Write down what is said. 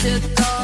To go.